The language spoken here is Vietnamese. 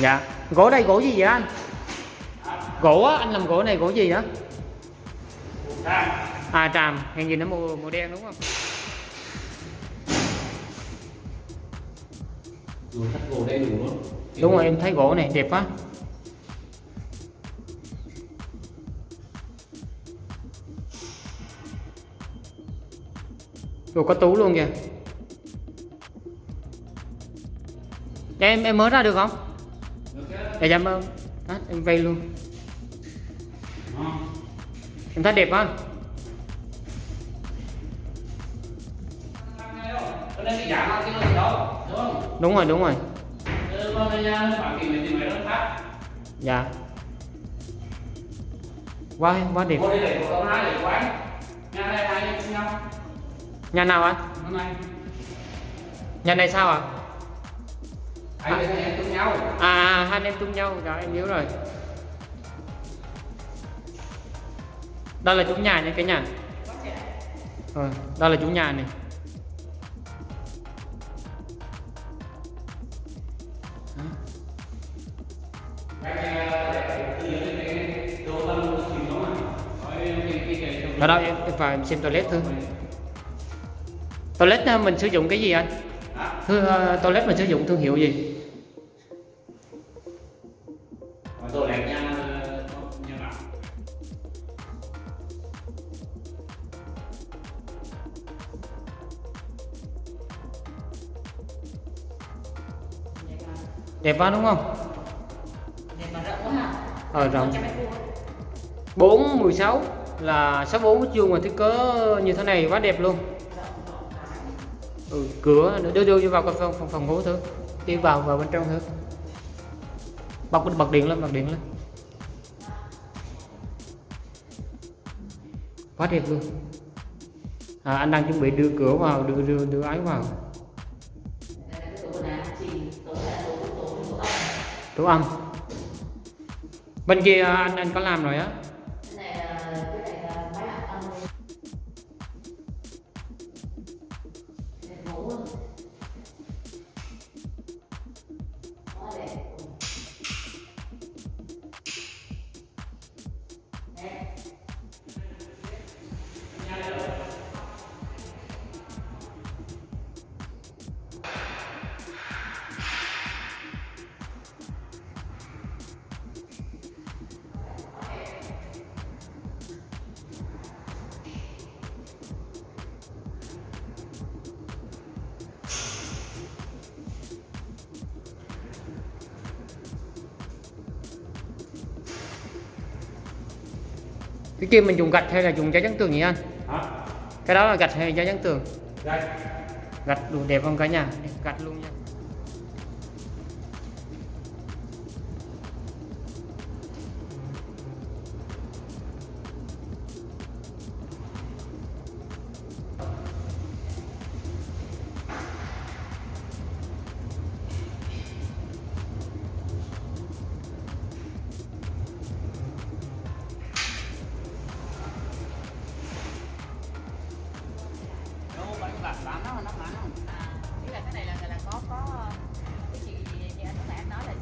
dạ. Gỗ đây gỗ gì vậy anh? Gỗ á anh làm gỗ này gỗ gì á à tràm. Hiện gì nó màu màu đen đúng không? Gỗ đúng rồi em thấy gỗ này đẹp quá. Rồi có tú luôn kìa. Em em mới ra được không? Dạ dạ em, đó, em vay luôn Em thấy đẹp không? Cái này cái gì Đúng? Đúng rồi đúng rồi Dạ Quá quá đẹp Nhà này nào anh? Nhà này sao ạ? à? Hai anh cùng nhau. À, à hai anh em chung nhau. Rồi em nhớ rồi. Đây là chủ nhà nha cả nhà. Rồi đây là chủ nhà này ở đâu em, em vào em xem toilet thôi. Toilet ờ, mình sử dụng cái gì anh uh, toilet mình sử dụng thương hiệu gì? Rồi đẹp nha bạn. Đẹp quá đúng không? Để mà rộng quá hả? ờ rộng. 100 mét vuông. 4 16 là 64 mét vuông mà thiết kế như thế này quá đẹp luôn ừ, cửa đưa đưa vào cái phòng phòng, phòng ngủ thử. Đi vào vào bên trong thử. Bật bật điện lên bật điện lên. Quá đẹp luôn. À, anh đang chuẩn bị đưa cửa vào đưa đưa đưa ái vào. Tủ âm. Bên kia à, anh anh có làm rồi á? Đây là ngủ cái kia mình dùng gạch hay là dùng giấy trắng tường nhỉ anh? Hả? cái đó là gạch hay giấy trắng tường? Đây. Gạch đủ đẹp không cả nhà? Gạch luôn nha mà nó mỏng à, ý là cái này là là có có ờ, cái chị chị anh các bạn nói là